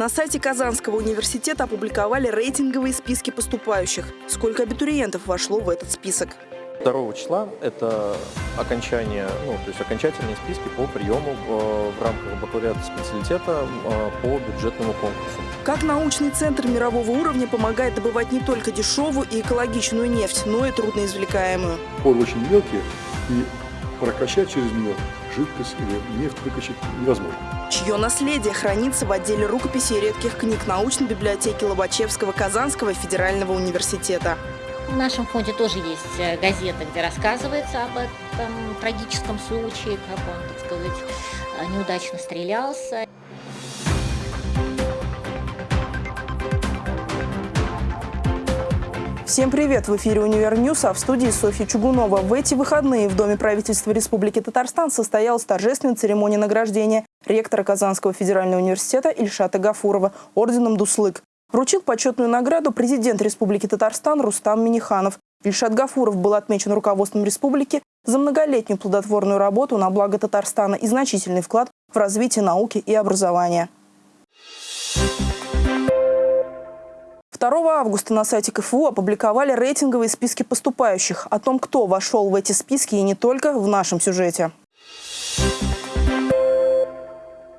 На сайте Казанского университета опубликовали рейтинговые списки поступающих. Сколько абитуриентов вошло в этот список? 2 числа это окончание, ну, то есть окончательные списки по приему в, в рамках бакалавриата специалитета э, по бюджетному конкурсу. Как научный центр мирового уровня помогает добывать не только дешевую и экологичную нефть, но и трудноизвлекаемую? Поры очень мелкие, и прокачать через нее жидкость или нефть выкачать невозможно. Чье наследие хранится в отделе рукописей и редких книг научной библиотеки Лобачевского Казанского федерального университета. В нашем фонде тоже есть э, газета, где рассказывается об этом трагическом случае, как он, так сказать, э, неудачно стрелялся. Всем привет! В эфире «Универ News», а в студии Софья Чугунова. В эти выходные в Доме правительства Республики Татарстан состоялась торжественная церемония награждения ректора Казанского федерального университета Ильшата Гафурова орденом «Дуслык». Вручил почетную награду президент Республики Татарстан Рустам Миниханов. Ильшат Гафуров был отмечен руководством республики за многолетнюю плодотворную работу на благо Татарстана и значительный вклад в развитие науки и образования. 2 августа на сайте КФУ опубликовали рейтинговые списки поступающих. О том, кто вошел в эти списки и не только, в нашем сюжете.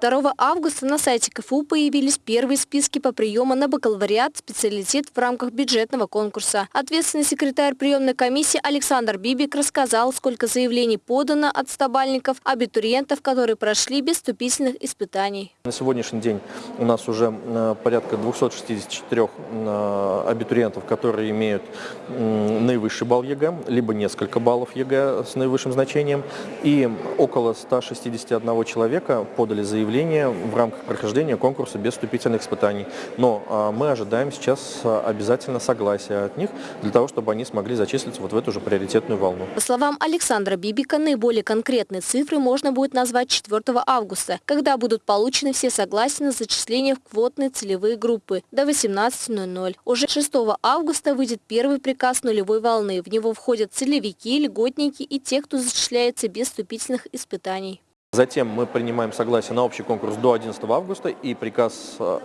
2 августа на сайте КФУ появились первые списки по приему на бакалавриат специалитет в рамках бюджетного конкурса. Ответственный секретарь приемной комиссии Александр Бибик рассказал, сколько заявлений подано от стобалльников, абитуриентов, которые прошли без вступительных испытаний. На сегодняшний день у нас уже э, порядка 264 э, абитуриентов, которые имеют наивысший балл ЕГЭ, либо несколько баллов ЕГЭ с наивысшим значением, и около 161 человека подали заявление заявление в рамках прохождения конкурса без вступительных испытаний. Но а, мы ожидаем сейчас а, обязательно согласия от них для того, чтобы они смогли зачислиться вот в эту же приоритетную волну. По словам Александра Бибика, наиболее конкретные цифры можно будет назвать 4 августа, когда будут получены все согласия на зачисление в квотные целевые группы до 18.00. Уже 6 августа выйдет первый приказ нулевой волны. В него входят целевики, льготники и те, кто зачисляется без вступительных испытаний. Затем мы принимаем согласие на общий конкурс до 11 августа и приказ э,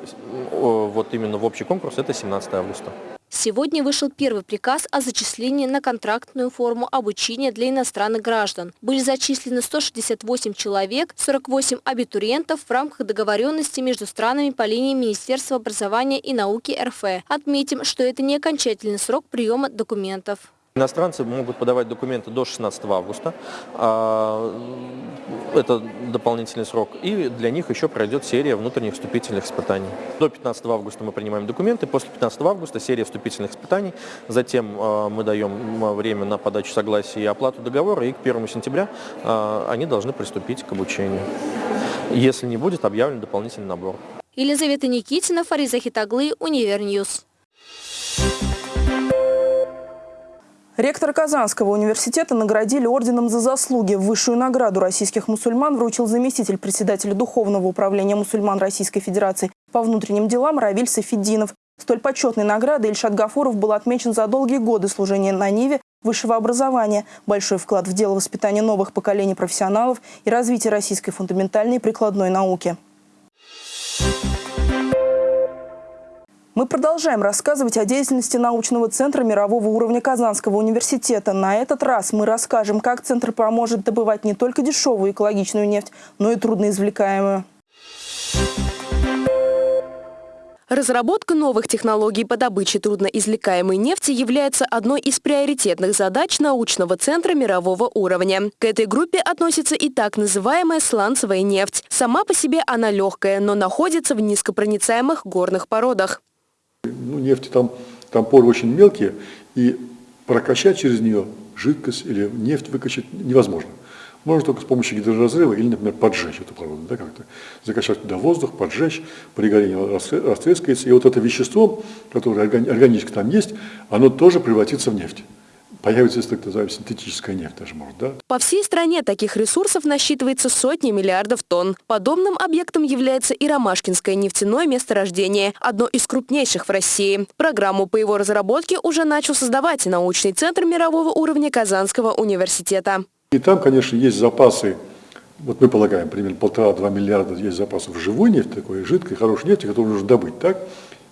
вот именно в общий конкурс это 17 августа. Сегодня вышел первый приказ о зачислении на контрактную форму обучения для иностранных граждан. Были зачислены 168 человек, 48 абитуриентов в рамках договоренности между странами по линии Министерства образования и науки РФ. Отметим, что это не окончательный срок приема документов. Иностранцы могут подавать документы до 16 августа, а, это дополнительный срок, и для них еще пройдет серия внутренних вступительных испытаний. До 15 августа мы принимаем документы, после 15 августа серия вступительных испытаний, затем а, мы даем время на подачу согласия и оплату договора, и к 1 сентября а, они должны приступить к обучению, если не будет объявлен дополнительный набор. Елизавета Никитина, Фариза Хитаглы, Универ News. Ректор Казанского университета наградили орденом за заслуги. Высшую награду российских мусульман вручил заместитель председателя Духовного управления мусульман Российской Федерации по внутренним делам Равиль Сафеддинов. Столь почетной наградой Ильшат Гафуров был отмечен за долгие годы служения на Ниве высшего образования, большой вклад в дело воспитания новых поколений профессионалов и развития российской фундаментальной и прикладной науки. Мы продолжаем рассказывать о деятельности научного центра мирового уровня Казанского университета. На этот раз мы расскажем, как центр поможет добывать не только дешевую экологичную нефть, но и трудноизвлекаемую. Разработка новых технологий по добыче трудноизвлекаемой нефти является одной из приоритетных задач научного центра мирового уровня. К этой группе относится и так называемая сланцевая нефть. Сама по себе она легкая, но находится в низкопроницаемых горных породах. Ну, нефти там, там поры очень мелкие, и прокачать через нее жидкость или нефть выкачать невозможно. Можно только с помощью гидроразрыва или, например, поджечь эту породу, да, как-то закачать туда воздух, поджечь, при горении растрескается, и вот это вещество, которое органически там есть, оно тоже превратится в нефть появится так называемая синтетическая нефть даже может, да? По всей стране таких ресурсов насчитывается сотни миллиардов тонн. Подобным объектом является и Ромашкинское нефтяное месторождение, одно из крупнейших в России. Программу по его разработке уже начал создавать научный центр мирового уровня Казанского университета. И там, конечно, есть запасы вот мы полагаем, примерно полтора-два миллиарда есть запасов живой нефти, такой жидкой, хорошей нефти, которую нужно добыть, так?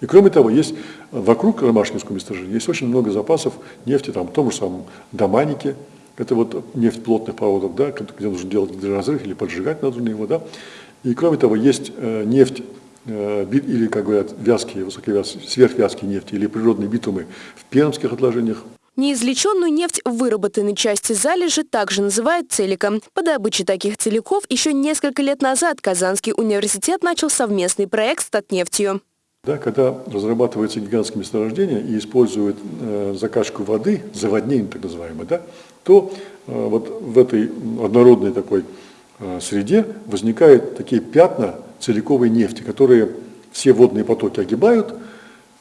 И кроме того, есть вокруг Ромашкинского месторождения есть очень много запасов нефти, там, в том же самом Доманике, это вот нефть плотных проводов, да, где нужно делать разрыв или поджигать нужно его, да. И кроме того, есть э, нефть э, или, как говорят, вязкие, высоковязкие, сверхвязкие нефти или природные битумы в пермских отложениях, Неизвлеченную нефть в выработанной части залежи также называют целиком. По добыче таких целиков еще несколько лет назад Казанский университет начал совместный проект с Татнефтью. Да, когда разрабатываются гигантские месторождения и используют э, закачку воды, заводнение так называемое, да, то э, вот в этой однородной такой э, среде возникают такие пятна целиковой нефти, которые все водные потоки огибают,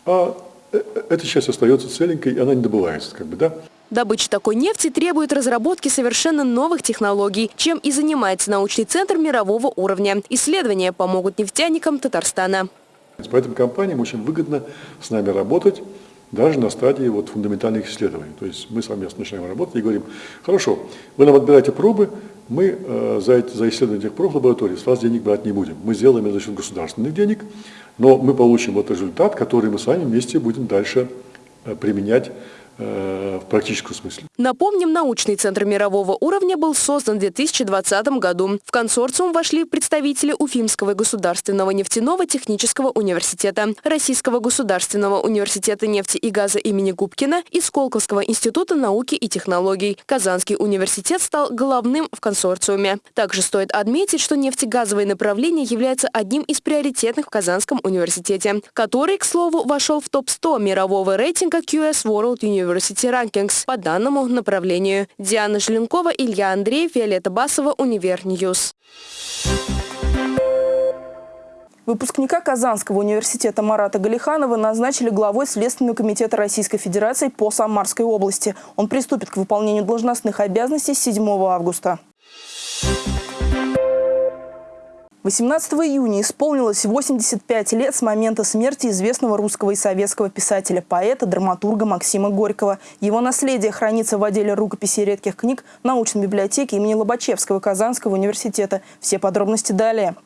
а э, эта часть остается целенькой, и она не добывается. Как бы, да? Добыча такой нефти требует разработки совершенно новых технологий, чем и занимается научный центр мирового уровня. Исследования помогут нефтяникам Татарстана. Поэтому компаниям очень выгодно с нами работать, даже на стадии вот фундаментальных исследований. То есть мы совместно начинаем работать и говорим, хорошо, вы нам отбираете пробы, мы э, за, за исследование этих проб в лаборатории с вас денег брать не будем. Мы сделаем это за счет государственных денег, но мы получим вот результат, который мы с вами вместе будем дальше э, применять в практическом смысле. Напомним, научный центр мирового уровня был создан в 2020 году. В консорциум вошли представители Уфимского государственного нефтяного технического университета, Российского государственного университета нефти и газа имени Губкина и Сколковского института науки и технологий. Казанский университет стал главным в консорциуме. Также стоит отметить, что нефтегазовое направление является одним из приоритетных в Казанском университете, который, к слову, вошел в топ-100 мирового рейтинга QS World University University Rankings по данному направлению. Диана Желенкова, Илья Андреев, Виолетта Басова, Универ News. Выпускника Казанского университета Марата Галиханова назначили главой Следственного комитета Российской Федерации по Самарской области. Он приступит к выполнению должностных обязанностей 7 августа. 18 июня исполнилось 85 лет с момента смерти известного русского и советского писателя, поэта, драматурга Максима Горького. Его наследие хранится в отделе рукописи редких книг научной библиотеки имени Лобачевского Казанского университета. Все подробности далее.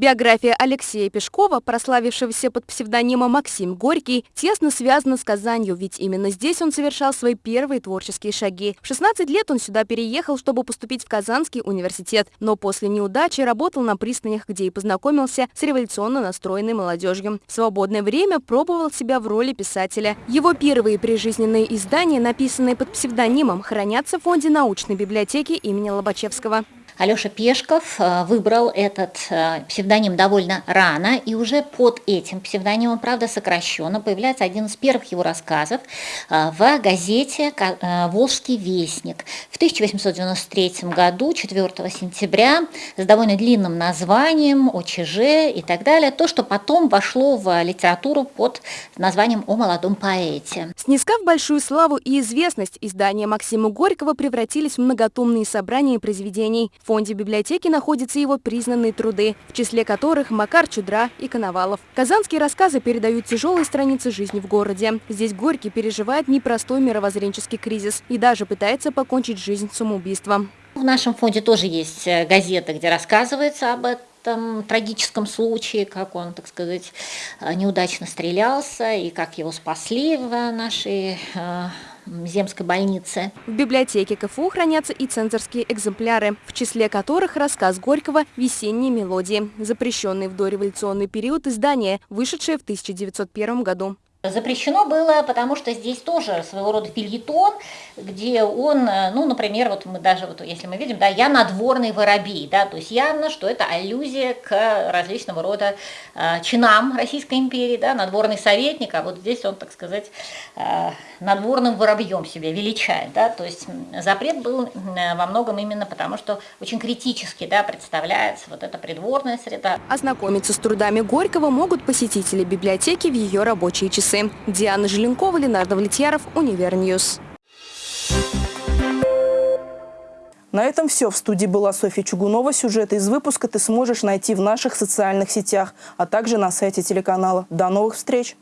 Биография Алексея Пешкова, прославившегося под псевдонимом Максим Горький, тесно связана с Казанью, ведь именно здесь он совершал свои первые творческие шаги. В 16 лет он сюда переехал, чтобы поступить в Казанский университет, но после неудачи работал на пристанях, где и познакомился с революционно настроенной молодежью. В свободное время пробовал себя в роли писателя. Его первые прижизненные издания, написанные под псевдонимом, хранятся в фонде научной библиотеки имени Лобачевского. Алеша Пешков э, выбрал этот э, псевдоним довольно рано, и уже под этим псевдонимом, правда, сокращенно, появляется один из первых его рассказов э, в газете «Волжский вестник» в 1893 году, 4 сентября, с довольно длинным названием ОЧЖ и так далее, то, что потом вошло в литературу под названием «О молодом поэте». Снискав большую славу и известность, издания Максима Горького превратились в многотомные собрания произведений – фонде библиотеки находятся его признанные труды, в числе которых Макар Чудра и Коновалов. Казанские рассказы передают тяжелые страницы жизни в городе. Здесь Горький переживает непростой мировоззренческий кризис и даже пытается покончить жизнь самоубийством. В нашем фонде тоже есть э, газета, где рассказывается об этом трагическом случае, как он, так сказать, э, неудачно стрелялся и как его спасли в нашей э, земской больницы. В библиотеке КФУ хранятся и цензорские экземпляры, в числе которых рассказ Горького «Весенние мелодии», запрещенный в дореволюционный период издания, вышедшее в 1901 году. Запрещено было, потому что здесь тоже своего рода фильетон, где он, э, ну, например, вот мы даже, вот если мы видим, да, я надворный воробей, да, то есть явно, что это аллюзия к различного рода э, чинам Российской империи, да, надворный советник, а вот здесь он, так сказать, э, надворным воробьем себя величает, да, то есть запрет был во многом именно потому, что очень критически, да, представляется вот эта придворная среда. Ознакомиться с трудами Горького могут посетители библиотеки в ее рабочие часы часы. Диана Желенкова, Ленар Давлетьяров, Универ News. На этом все. В студии была Софья Чугунова. Сюжеты из выпуска ты сможешь найти в наших социальных сетях, а также на сайте телеканала. До новых встреч!